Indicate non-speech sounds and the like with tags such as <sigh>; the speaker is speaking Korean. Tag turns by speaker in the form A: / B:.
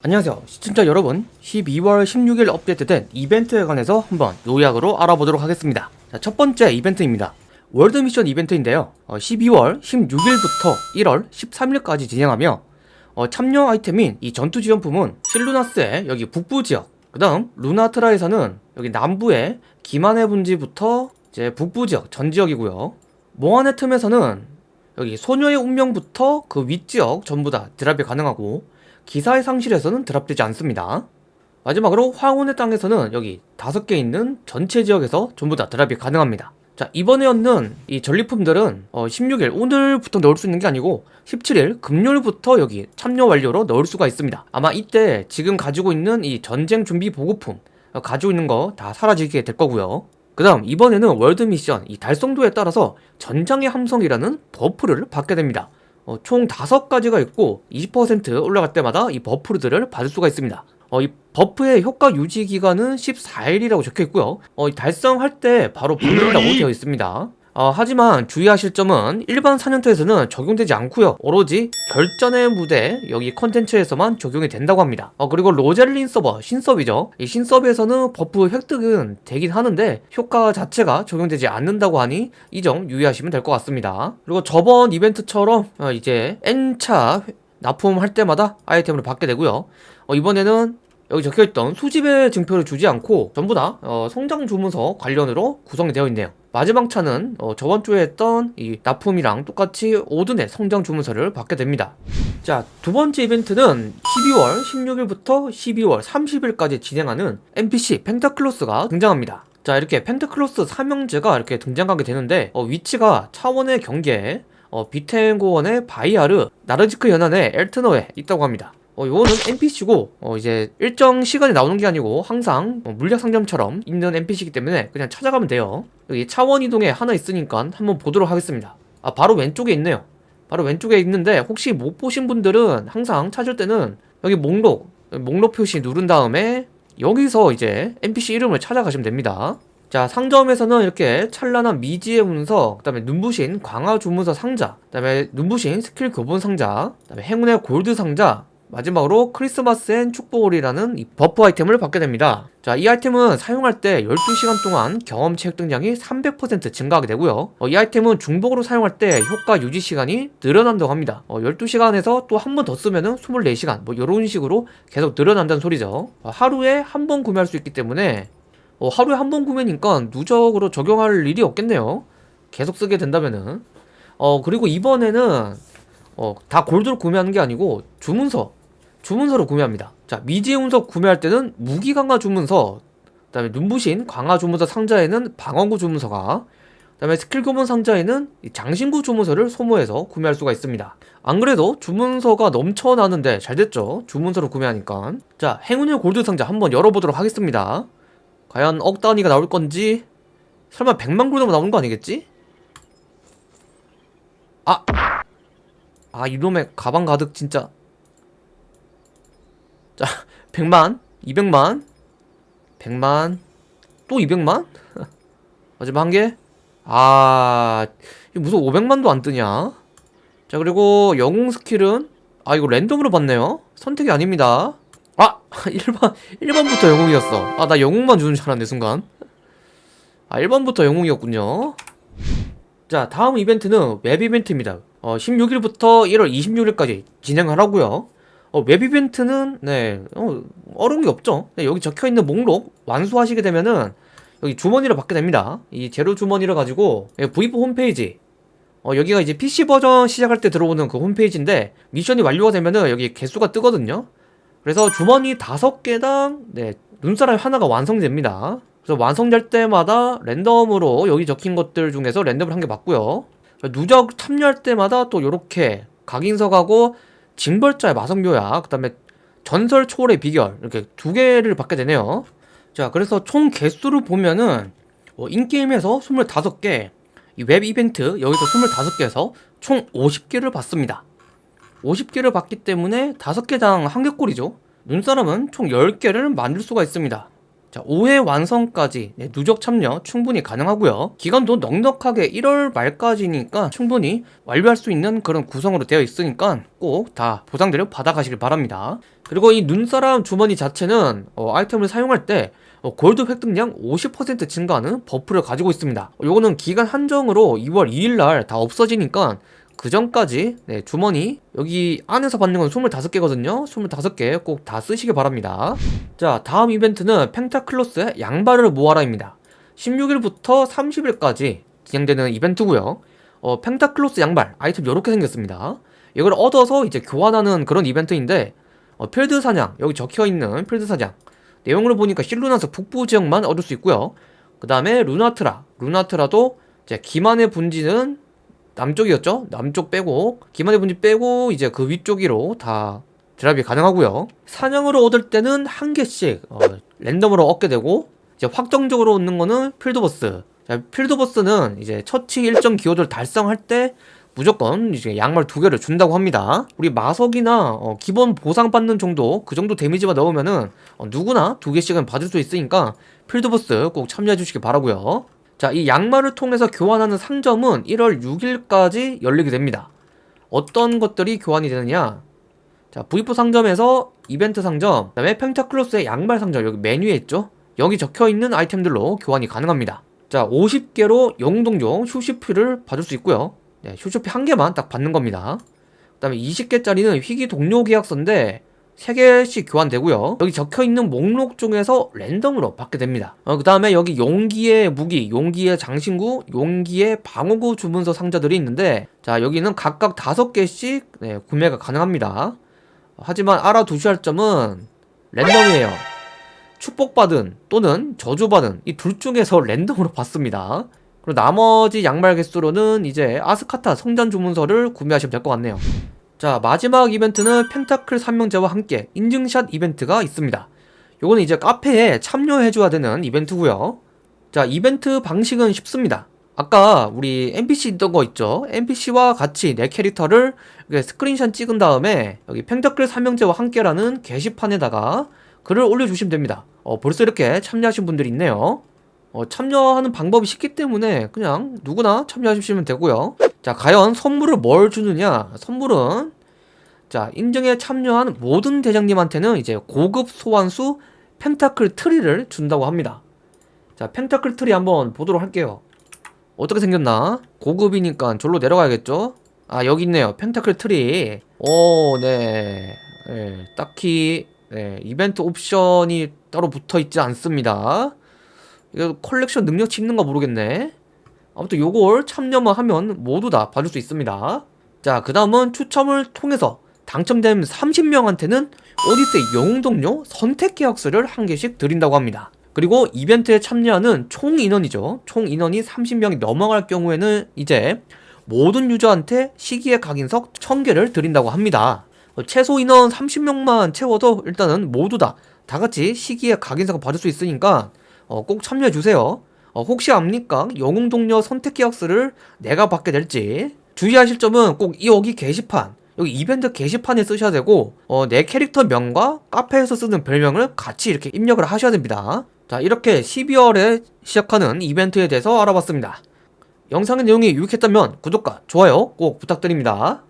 A: 안녕하세요. 시청자 여러분 12월 16일 업데이트된 이벤트에 관해서 한번 요약으로 알아보도록 하겠습니다. 자, 첫 번째 이벤트입니다. 월드 미션 이벤트인데요. 어, 12월 16일부터 1월 13일까지 진행하며 어, 참여 아이템인 이 전투 지원품은 실루나스의 여기 북부 지역 그 다음 루나트라에서는 여기 남부의 기만의 분지부터 이제 북부 지역 전 지역이고요. 몽환의 틈에서는 여기 소녀의 운명부터 그 윗지역 전부 다 드랍이 가능하고 기사의 상실에서는 드랍되지 않습니다. 마지막으로 황혼의 땅에서는 여기 다섯 개 있는 전체 지역에서 전부 다 드랍이 가능합니다. 자 이번에 얻는 이 전리품들은 어, 16일 오늘부터 넣을 수 있는 게 아니고 17일 금요일부터 여기 참여 완료로 넣을 수가 있습니다. 아마 이때 지금 가지고 있는 이 전쟁 준비 보급품 어, 가지고 있는 거 다 사라지게 될 거고요. 그 다음 이번에는 월드 미션 이 달성도에 따라서 전장의 함성이라는 버프를 받게 됩니다. 어, 총 5가지가 있고 20% 올라갈 때마다 이 버프들을 받을 수가 있습니다. 어, 이 버프의 효과 유지 기간은 14일이라고 적혀 있고요. 어, 달성할 때 바로 받는다고 되어 있습니다. 어, 하지만 주의하실 점은 일반 사냥터에서는 적용되지 않고요. 오로지 결전의 무대 여기 컨텐츠에서만 적용이 된다고 합니다. 어, 그리고 로젤린 서버 신섭이죠. 이 신섭에서는 버프 획득은 되긴 하는데 효과 자체가 적용되지 않는다고 하니 이 점 유의하시면 될 것 같습니다. 그리고 저번 이벤트처럼 어, 이제 N차 납품할 때마다 아이템을 받게 되고요. 어, 이번에는 여기 적혀있던 수집의 증표를 주지 않고 전부 다 어, 성장 주문서 관련으로 구성이 되어 있네요 마지막 차는 어, 저번 주에 했던 이 납품이랑 똑같이 오든의 성장 주문서를 받게 됩니다. 자 두 번째 이벤트는 12월 16일부터 12월 30일까지 진행하는 NPC 펜타클로스가 등장합니다. 자 이렇게 펜타클로스 삼형제가 이렇게 등장하게 되는데 어, 위치가 차원의 경계에 어, 비텐고원의 바이아르, 나르지크 연안의 엘트너에 있다고 합니다 어, 요거는 NPC고 어, 이제 일정 시간에 나오는 게 아니고 항상 어, 물약 상점처럼 있는 NPC이기 때문에 그냥 찾아가면 돼요. 여기 차원 이동에 하나 있으니까 한번 보도록 하겠습니다. 아 바로 왼쪽에 있네요. 바로 왼쪽에 있는데 혹시 못 보신 분들은 항상 찾을 때는 여기 목록 목록 표시 누른 다음에 여기서 이제 NPC 이름을 찾아가시면 됩니다. 자 상점에서는 이렇게 찬란한 미지의 문서 그 다음에 눈부신 강화 주문서 상자 그 다음에 눈부신 스킬 교본 상자 그 다음에 행운의 골드 상자 마지막으로 크리스마스엔 축복을이라는 이 버프 아이템을 받게 됩니다. 자 이 아이템은 사용할 때 12시간 동안 경험치 획득량이 300% 증가하게 되고요. 어, 이 아이템은 중복으로 사용할 때 효과 유지 시간이 늘어난다고 합니다. 어, 12시간에서 또 한 번 더 쓰면은 24시간 뭐 이런 식으로 계속 늘어난다는 소리죠. 어, 하루에 한 번 구매할 수 있기 때문에 어, 하루에 한 번 구매니까 누적으로 적용할 일이 없겠네요. 계속 쓰게 된다면은. 어 그리고 이번에는 어, 다 골드로 구매하는 게 아니고 주문서 주문서로 구매합니다. 자 미지의 운석 구매할 때는 무기 강화 주문서 그 다음에 눈부신 강화 주문서 상자에는 방어구 주문서가 그 다음에 스킬 교본 상자에는 장신구 주문서를 소모해서 구매할 수가 있습니다. 안 그래도 주문서가 넘쳐나는데 잘 됐죠? 주문서로 구매하니까. 자 행운의 골드 상자 한번 열어보도록 하겠습니다. 과연 억 단위가 나올 건지 설마 100만 골드만 나오는 거 아니겠지? 아! 아 이놈의 가방 가득 진짜 자 100만 200만 100만 또 200만? <laughs> 마지막 한 개? 아 무슨 500만도 안 뜨냐? 자 그리고 영웅 스킬은 아 이거 랜덤으로 받네요. 선택이 아닙니다. 아! <laughs> 1번 1번부터 영웅이었어. 아 나 영웅만 주는 줄 알았네 순간. 아 1번부터 영웅이었군요. 자 다음 이벤트는 웹 이벤트입니다. 어, 16일부터 1월 26일까지 진행을 하고요 어, 웹 이벤트는 네 어, 어려운 게 없죠. 네, 여기 적혀있는 목록 완수하시게 되면은 여기 주머니를 받게 됩니다. 이 재료 주머니를 가지고 예, V4 홈페이지. 어, 여기가 이제 PC 버전 시작할 때 들어오는 그 홈페이지인데 미션이 완료가 되면은 여기 개수가 뜨거든요. 그래서 주머니 5개당 네 눈사람 하나가 완성됩니다. 그래서 완성될 때마다 랜덤으로 여기 적힌 것들 중에서 랜덤을 한개 받고요. 누적 참여할 때마다 또 요렇게 각인석하고 징벌자의 마성묘약 그 다음에 전설 초월의 비결 이렇게 두 개를 받게 되네요. 자 그래서 총 개수를 보면은 어, 인게임에서 25개 이 웹 이벤트 여기서 25개에서 총 50개를 받습니다. 50개를 받기 때문에 5개당 1개꼴이죠. 눈사람은 총 10개를 만들 수가 있습니다 자, 5회 완성까지 네, 누적 참여 충분히 가능하고요. 기간도 넉넉하게 1월 말까지니까 충분히 완료할 수 있는 그런 구성으로 되어 있으니까 꼭 다 보상들을 받아가시길 바랍니다. 그리고 이 눈사람 주머니 자체는 어, 아이템을 사용할 때 어, 골드 획득량 50% 증가하는 버프를 가지고 있습니다. 어, 요거는 기간 한정으로 2월 2일날 다 없어지니까 그 전까지 네, 주머니 여기 안에서 받는 건 25개거든요. 25개 꼭 다 쓰시길 바랍니다. 자 다음 이벤트는 펜타클로스의 양말을 모아라입니다. 16일부터 30일까지 진행되는 이벤트고요. 어, 펜타클로스 양말 아이템 이렇게 생겼습니다. 이걸 얻어서 이제 교환하는 그런 이벤트인데 어, 필드 사냥 여기 적혀있는 필드 사냥. 내용을 보니까 실루나스 북부 지역만 얻을 수 있고요. 그 다음에 루나트라 루나트라도 이제 기만의 분지는 남쪽이었죠? 남쪽 빼고 기만의 분지 빼고 이제 그 위쪽으로 다 드랍이 가능하고요. 사냥으로 얻을 때는 한 개씩 어, 랜덤으로 얻게 되고 이제 확정적으로 얻는 거는 필드보스. 자, 필드보스는 이제 처치 일정 기여도를 달성할 때 무조건 이제 양말 두 개를 준다고 합니다. 우리 마석이나 어, 기본 보상 받는 정도 그 정도 데미지만 넣으면은 어, 누구나 두 개씩은 받을 수 있으니까 필드버스 꼭 참여해 주시기 바라고요 자, 이 양말을 통해서 교환하는 상점은 1월 6일까지 열리게 됩니다. 어떤 것들이 교환이 되느냐? 자, V4 상점에서 이벤트 상점, 그 다음에 펜타클로스의 양말 상점, 여기 메뉴에 있죠? 여기 적혀 있는 아이템들로 교환이 가능합니다. 자, 50개로 영웅동종 휴시피를 받을 수 있고요. 네, 휴시피 한 개만 딱 받는 겁니다. 그 다음에 20개짜리는 희귀 동료 계약서인데 3개씩 교환되고요. 여기 적혀있는 목록 중에서 랜덤으로 받게 됩니다. 어, 그 다음에 여기 용기의 무기, 용기의 장신구, 용기의 방어구 주문서 상자들이 있는데 자 여기는 각각 5개씩 네, 구매가 가능합니다. 하지만 알아두셔야 할 점은 랜덤이에요. 축복받은 또는 저주받은 이 둘 중에서 <laughs> 랜덤으로 받습니다. 그리고 나머지 양말 개수로는 이제 아스카타 성전 주문서를 구매하시면 될 것 같네요 자 마지막 이벤트는 펜타클 3명제와 함께 인증샷 이벤트가 있습니다. 요거는 이제 카페에 참여해줘야 되는 이벤트고요. 자 이벤트 방식은 쉽습니다. 아까 우리 NPC 있던 거 있죠? NPC와 같이 내 캐릭터를 이렇게 스크린샷 찍은 다음에 여기 펜타클 3명제와 함께라는 게시판에다가 글을 올려주시면 됩니다. 어, 벌써 이렇게 참여하신 분들이 있네요. 어, 참여하는 방법이 쉽기 때문에 그냥 누구나 참여하시면 되고요 자 과연 선물을 뭘 주느냐? 선물은 자 인증에 참여한 모든 대장님한테는 이제 고급 소환수 펜타클 트리를 준다고 합니다. 자 펜타클 트리 한번 보도록 할게요. 어떻게 생겼나? 고급이니까 절로 내려가야겠죠? 아 여기 있네요. 펜타클 트리. 오네. 네, 딱히 네, 이벤트 옵션이 따로 붙어 있지 않습니다. 이거 컬렉션 능력치 있는가 모르겠네 아무튼 요걸 참여만 하면 모두 다 받을 수 있습니다. 자 그 다음은 추첨을 통해서 당첨된 30명한테는 오디세이 영웅동료 선택 계약서를 한 개씩 드린다고 합니다. 그리고 이벤트에 참여하는 총 인원이죠. 총 인원이 30명이 넘어갈 경우에는 이제 모든 유저한테 시기의 각인석 1000개를 드린다고 합니다. 어, 최소 인원 30명만 채워도 일단은 모두 다 다같이 시기의 각인석을 받을 수 있으니까 어, 꼭 참여해주세요 어, 혹시 압니까? 영웅 동료 선택 계약서를 내가 받게 될지. 주의하실 점은 꼭 여기 게시판 여기 이벤트 게시판에 쓰셔야 되고 어, 내 캐릭터 명과 카페에서 쓰는 별명을 같이 이렇게 입력을 하셔야 됩니다. 자 이렇게 12월에 시작하는 이벤트에 대해서 알아봤습니다. 영상의 내용이 유익했다면 구독과 좋아요 꼭 부탁드립니다